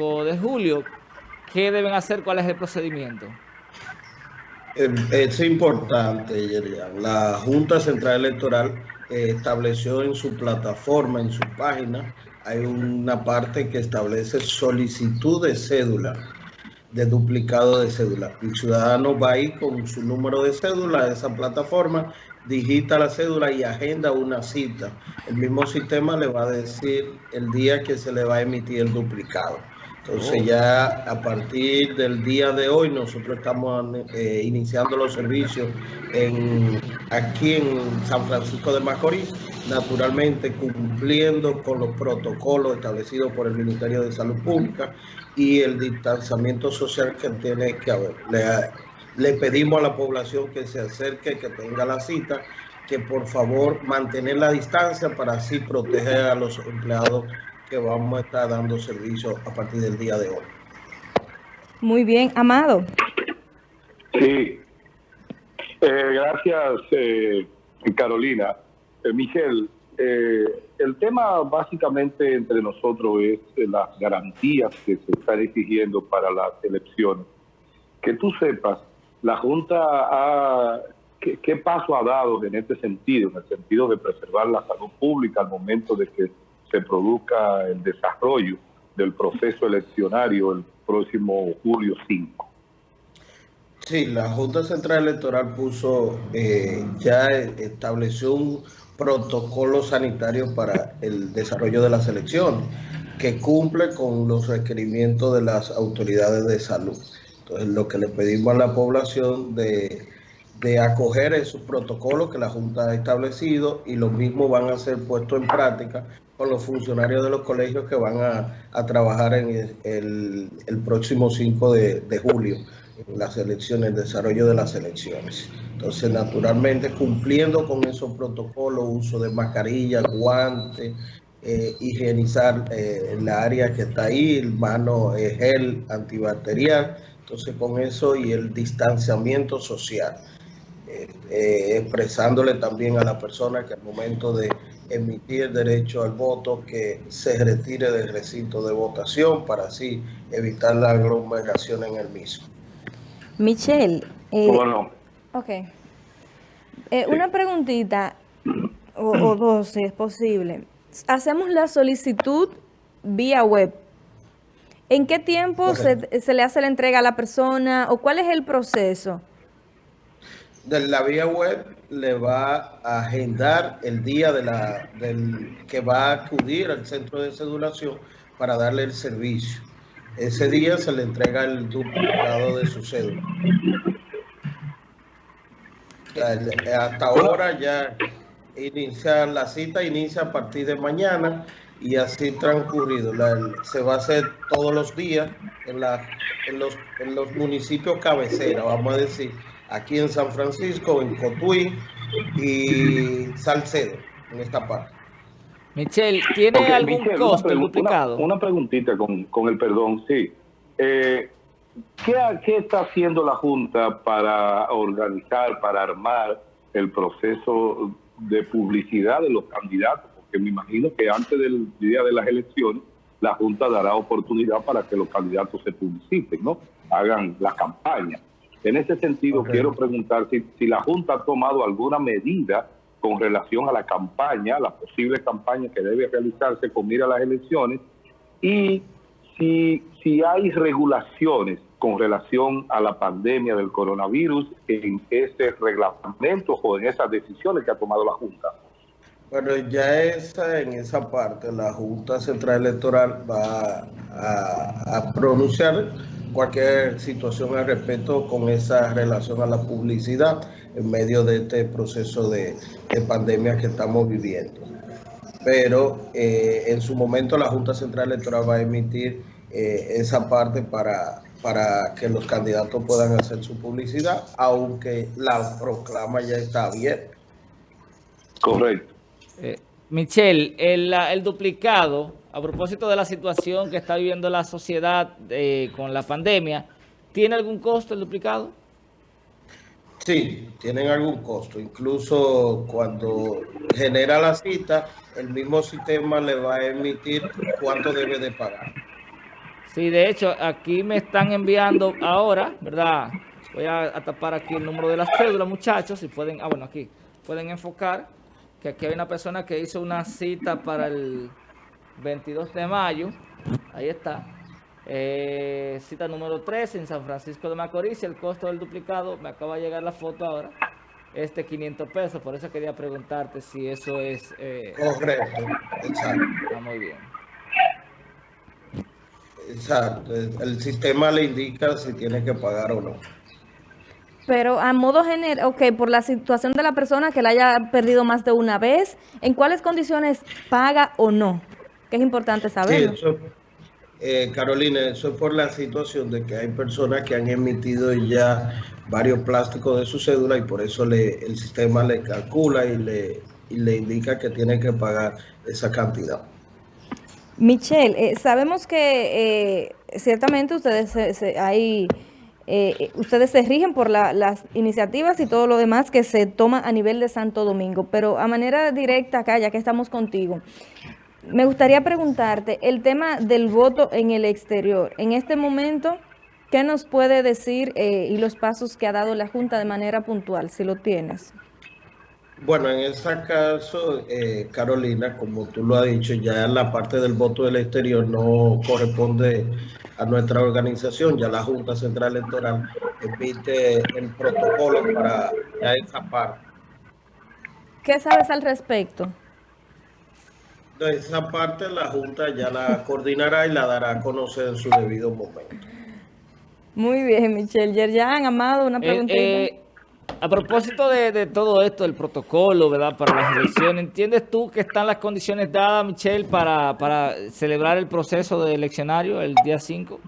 5 de julio. ¿Qué deben hacer? ¿Cuál es el procedimiento? Eh, es importante, Yerian. La Junta Central Electoral eh, estableció en su plataforma, en su página, hay una parte que establece solicitud de cédula, de duplicado de cédula. El ciudadano va ahí con su número de cédula a esa plataforma, digita la cédula y agenda una cita. El mismo sistema le va a decir el día que se le va a emitir el duplicado. Entonces ya a partir del día de hoy nosotros estamos eh, iniciando los servicios en, aquí en San Francisco de Macorís, naturalmente cumpliendo con los protocolos establecidos por el Ministerio de Salud Pública y el distanciamiento social que tiene que haber. Le, le pedimos a la población que se acerque, que tenga la cita, que por favor mantener la distancia para así proteger a los empleados que vamos a estar dando servicio a partir del día de hoy. Muy bien, Amado. Sí, eh, gracias eh, Carolina. Eh, Miguel, el tema básicamente entre nosotros es las garantías que se están exigiendo para las elecciones. Que tú sepas, la Junta ha ¿Qué, ¿qué, paso ha dado en este sentido, en el sentido de preservar la salud pública al momento de que se produzca el desarrollo del proceso eleccionario el próximo julio 5. Sí, la Junta Central Electoral puso, eh, ya estableció un protocolo sanitario para el desarrollo de las elecciones que cumple con los requerimientos de las autoridades de salud. Entonces, lo que le pedimos a la población de, de acoger esos protocolos que la Junta ha establecido y los mismos van a ser puestos en práctica con los funcionarios de los colegios que van a, trabajar en el, próximo 5 de, julio en las elecciones, el desarrollo de las elecciones. Entonces, naturalmente, cumpliendo con esos protocolos, uso de mascarilla, guantes, eh, higienizar eh, la área que está ahí, mano, eh, gel antibacterial, entonces con eso y el distanciamiento social. expresándole también a la persona que al momento de emitir derecho al voto que se retire del recinto de votación para así evitar la aglomeración en el mismo. Michelle. Eh, bueno. Ok. Eh, una preguntita, o, dos si es posible. Hacemos la solicitud vía web. ¿En qué tiempo se, se, le hace la entrega a la persona o cuál es el proceso? De la vía web le va a agendar el día de la, del que va a acudir al centro de cedulación para darle el servicio. Ese día se le entrega el duplicado de su cédula. Hasta ahora ya inicia la cita, inicia a partir de mañana y así transcurrido. se va a hacer todos los días en, la, en, los, en los municipios cabecera, vamos a decir, aquí en San Francisco, en Cotuí y Salcedo, en esta parte. Michelle, ¿tiene algún costo duplicado? Una, preguntita con, con, el perdón, sí. Eh, ¿qué, ¿Qué está haciendo la Junta para organizar, para armar el proceso de publicidad de los candidatos? Porque me imagino que antes del día de las elecciones, la Junta dará oportunidad para que los candidatos se publiciten, ¿no? Hagan la campaña. En ese sentido, quiero preguntar si, la Junta ha tomado alguna medida con relación a la campaña, la posible campaña que debe realizarse con mira a las elecciones, y si, si hay regulaciones con relación a la pandemia del coronavirus en ese reglamento o en esas decisiones que ha tomado la Junta. Bueno, ya esa, en esa parte la Junta Central Electoral va a, pronunciar cualquier situación al respecto con esa relación a la publicidad en medio de este proceso de, pandemia que estamos viviendo. Pero eh, en su momento la Junta Central Electoral va a emitir eh, esa parte para, para que los candidatos puedan hacer su publicidad, aunque la proclama ya está abierta. Correcto. Eh, Michelle, el, el duplicado a propósito de la situación que está viviendo la sociedad eh, con la pandemia, ¿tiene algún costo el duplicado? Sí, tienen algún costo. Incluso cuando genera la cita, el mismo sistema le va a emitir cuánto debe de pagar. Sí, de hecho, aquí me están enviando ahora, ¿verdad? Voy a, tapar aquí el número de la cédula, muchachos, si pueden, ah, bueno, aquí, pueden enfocar que aquí hay una persona que hizo una cita para el 22 de mayo, ahí está, eh, cita número 3 en San Francisco de Macorís, el costo del duplicado, me acaba de llegar la foto ahora, este 500 pesos, por eso quería preguntarte si eso es... Eh, Correcto, exacto. Está muy bien. Exacto, el sistema le indica si tiene que pagar o no. Pero a modo general, ok, por la situación de la persona que la haya perdido más de una vez, ¿en cuáles condiciones paga o no? Que es importante saberlo. Sí, eh, Carolina, eso es por la situación de que hay personas que han emitido ya varios plásticos de su cédula y por eso le, el sistema le calcula y le, le indica que tiene que pagar esa cantidad. Michelle, eh, sabemos que eh, ciertamente ustedes hay eh, ustedes se rigen por las iniciativas y todo lo demás que se toma a nivel de Santo Domingo, pero a manera directa acá, ya que estamos contigo, me gustaría preguntarte el tema del voto en el exterior. En este momento, ¿qué nos puede decir eh, y los pasos que ha dado la Junta de manera puntual, si lo tienes? Bueno, en ese caso, eh, Carolina, como tú lo has dicho, ya la parte del voto del exterior no corresponde a nuestra organización, ya la Junta Central Electoral emite el protocolo para esa parte. ¿Qué sabes al respecto? De esa parte la Junta ya la coordinará y la dará a conocer en su debido momento. Muy bien, Michelle. Yerjan, Amado, una pregunta. Eh, eh, a propósito de, todo esto, el protocolo, ¿verdad? Para las elecciones, ¿entiendes tú que están las condiciones dadas, Michelle, para, para celebrar el proceso de eleccionario el día 5?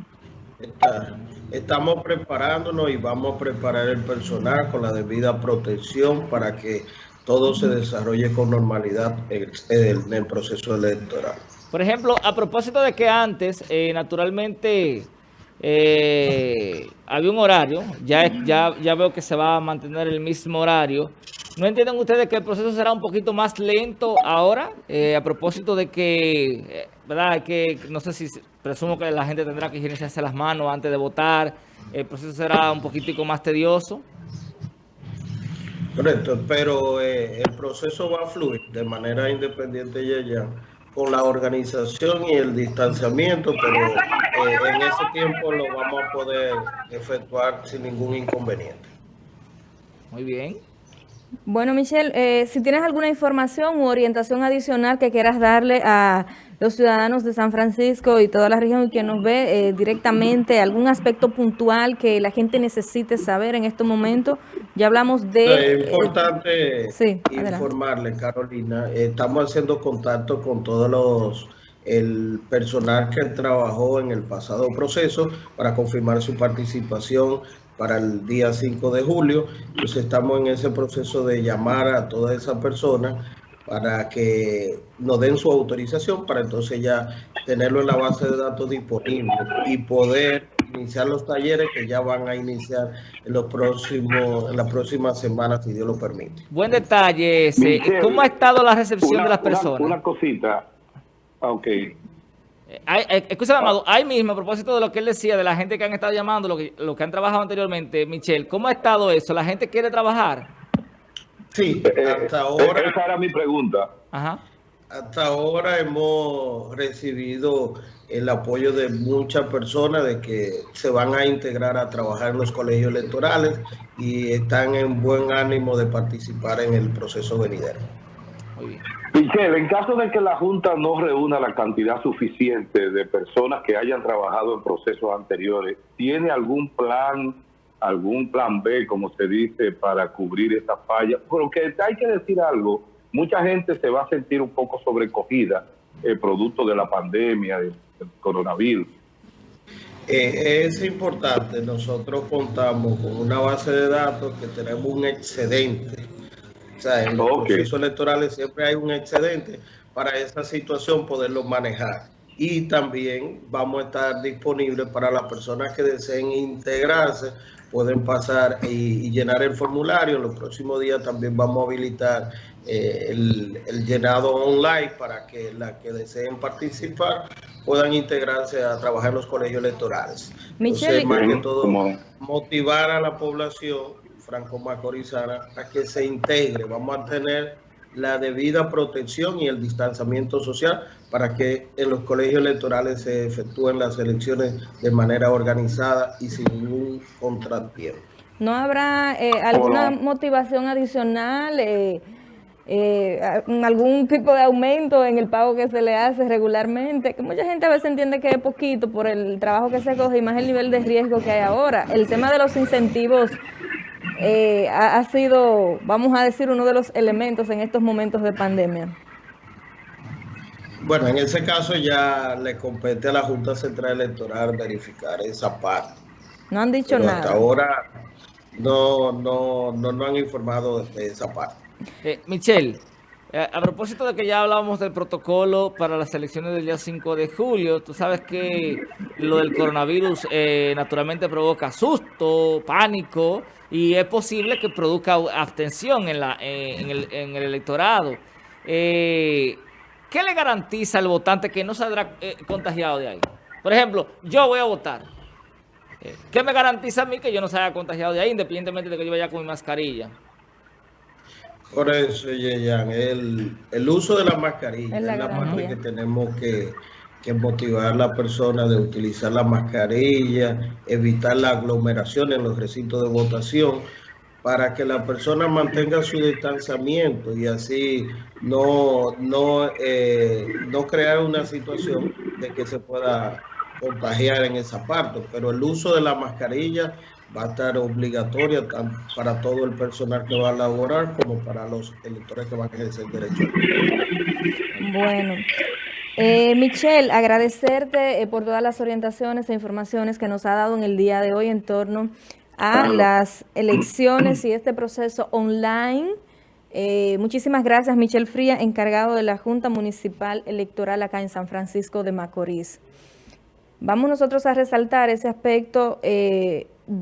estamos preparándonos y vamos a preparar el personal con la debida protección para que todo se desarrolle con normalidad en el, proceso electoral. Por ejemplo, a propósito de que antes, eh, naturalmente eh, había un horario, ya, ya, ya veo que se va a mantener el mismo horario. ¿No entienden ustedes que el proceso será un poquito más lento ahora? Eh, a propósito de que, eh, ¿verdad? Que no sé si, presumo que la gente tendrá que higienizarse las manos antes de votar. El proceso será un poquitico más tedioso. Correcto, pero eh, el proceso va a fluir de manera independiente ya ya con la organización y el distanciamiento, pero eh, en ese tiempo lo vamos a poder efectuar sin ningún inconveniente. Muy bien. Bueno, Michelle, eh, si tienes alguna información u orientación adicional que quieras darle a los ciudadanos de San Francisco y toda la región que nos ve eh, directamente, algún aspecto puntual que la gente necesite saber en este momento. Ya hablamos de... Es importante informarle, Carolina. Estamos haciendo contacto con todos los el personal que trabajó en el pasado proceso para confirmar su participación para el día 5 de julio. Entonces estamos en ese proceso de llamar a todas esas personas para que nos den su autorización para entonces ya tenerlo en la base de datos disponible y poder iniciar los talleres que ya van a iniciar en los próximos en las próximas semanas si Dios lo permite. Buen detalle ese. ¿Cómo ha estado la recepción de las personas? Una, cosita. Ok. Eh, eh, escúchame, Amado, ahí mismo, a propósito de lo que él decía, de la gente que han estado llamando, lo que, lo que han trabajado anteriormente, Michelle, ¿cómo ha estado eso? ¿La gente quiere trabajar? Sí, eh, hasta ahora. Esa era mi pregunta. Hasta ahora hemos recibido el apoyo de muchas personas de que se van a integrar a trabajar en los colegios electorales y están en buen ánimo de participar en el proceso venidero. Muy bien. Michelle, en caso de que la Junta no reúna la cantidad suficiente de personas que hayan trabajado en procesos anteriores, ¿tiene algún plan algún plan B, como se dice, para cubrir esa falla. Porque hay que decir algo, mucha gente se va a sentir un poco sobrecogida eh, producto de la pandemia, del, coronavirus. Eh, es importante, nosotros contamos con una base de datos que tenemos un excedente. O sea, en los procesos electorales siempre hay un excedente para esa situación poderlo manejar. y también vamos a estar disponibles para las personas que deseen integrarse, pueden pasar y, llenar el formulario. En los próximos días también vamos a habilitar eh, el, llenado online para que las que deseen participar puedan integrarse a trabajar en los colegios electorales. Michelle, más que todo, motivar a la población franco-macorizana a que se integre. Vamos a tener la debida protección y el distanciamiento social para que en los colegios electorales se efectúen las elecciones de manera organizada y sin ningún contratiempo. ¿No habrá eh, alguna motivación adicional, eh, eh, algún tipo de aumento en el pago que se le hace regularmente? Que mucha gente a veces entiende que es poquito por el trabajo que se coge y más el nivel de riesgo que hay ahora. El tema de los incentivos eh, ha, sido, vamos a decir, uno de los elementos en estos momentos de pandemia? Bueno, en ese caso ya le compete a la Junta Central Electoral verificar esa parte. No han dicho nada. Hasta ahora no, no, no, no han informado de esa parte. Eh, Michelle, a propósito de que ya hablábamos del protocolo para las elecciones del día 5 de julio, tú sabes que lo del coronavirus eh, naturalmente provoca susto, pánico y es posible que produzca abstención eh, en, el, electorado. ¿Qué le garantiza al votante que no saldrá contagiado de ahí? Por ejemplo, yo voy a votar. ¿Qué me garantiza a mí que yo no salga contagiado de ahí, independientemente de que yo vaya con mi mascarilla? Por eso, Yeyan, el, el uso de la mascarilla es la, parte que tenemos que, motivar a la persona de utilizar la mascarilla, evitar la aglomeración en los recintos de votación, para que la persona mantenga su distanciamiento y así no, no, eh, no crear una situación de que se pueda contagiar en esa parte. Pero el uso de la mascarilla va a estar obligatoria tanto para todo el personal que va a laborar como para los electores que van a ejercer derecho. Bueno, eh, Michelle, agradecerte eh, por todas las orientaciones e informaciones que nos ha dado en el día de hoy en torno a las elecciones y este proceso online. Eh, muchísimas gracias, Michelle Fría, encargado de la Junta Municipal Electoral acá en San Francisco de Macorís. Vamos nosotros a resaltar ese aspecto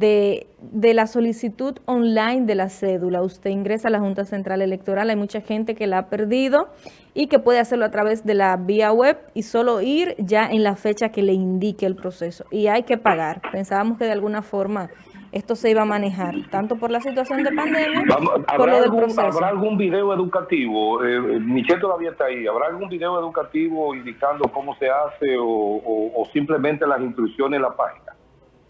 eh, de, la solicitud online de la cédula. Usted ingresa a la Junta Central Electoral, hay mucha gente que la ha perdido y que puede hacerlo a través de la vía web y solo ir ya en la fecha que le indique el proceso. Y hay que pagar. Pensábamos que de alguna forma esto se iba a manejar, tanto por la situación de pandemia por lo del proceso. ¿Habrá algún video educativo? Eh, Michelle todavía está ahí. ¿Habrá algún video educativo indicando cómo se hace o simplemente las instrucciones en la página?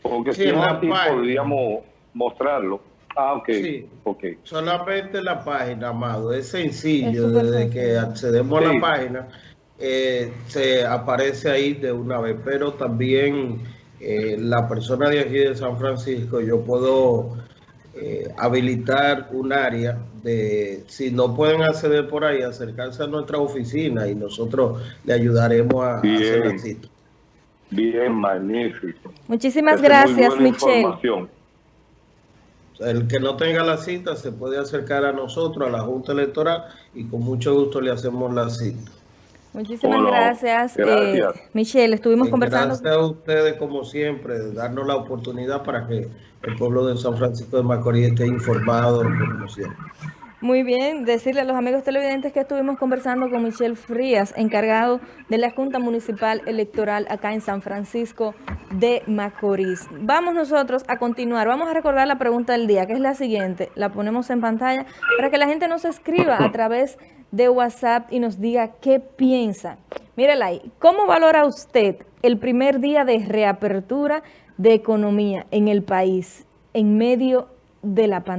Porque si no así podríamos mostrarlo. Ah, ok. Sí. okay. Solamente la página, Amado. Es sencillo. Desde que accedemos a la página, eh, se aparece ahí de una vez. Pero también eh, la persona de aquí de San Francisco, yo puedo eh, habilitar un área de, si no pueden acceder por ahí, acercarse a nuestra oficina y nosotros le ayudaremos a, hacer la cita. Bien, magnífico. Muchísimas gracias, Michelle. El que no tenga la cita se puede acercar a nosotros, a la Junta Electoral, y con mucho gusto le hacemos la cita. Muchísimas gracias, eh, Michelle. Estuvimos conversando. Gracias a ustedes, como siempre, de darnos la oportunidad para que el pueblo de San Francisco de Macorís esté informado, como siempre. Muy bien, decirle a los amigos televidentes que estuvimos conversando con Michelle Frías, encargado de la Junta Municipal Electoral acá en San Francisco de Macorís. Vamos nosotros a continuar, vamos a recordar la pregunta del día, que es la siguiente, la ponemos en pantalla para que la gente nos escriba a través de WhatsApp y nos diga qué piensa. Mírela ahí, ¿cómo valora usted el primer día de reapertura de economía en el país en medio de la pandemia?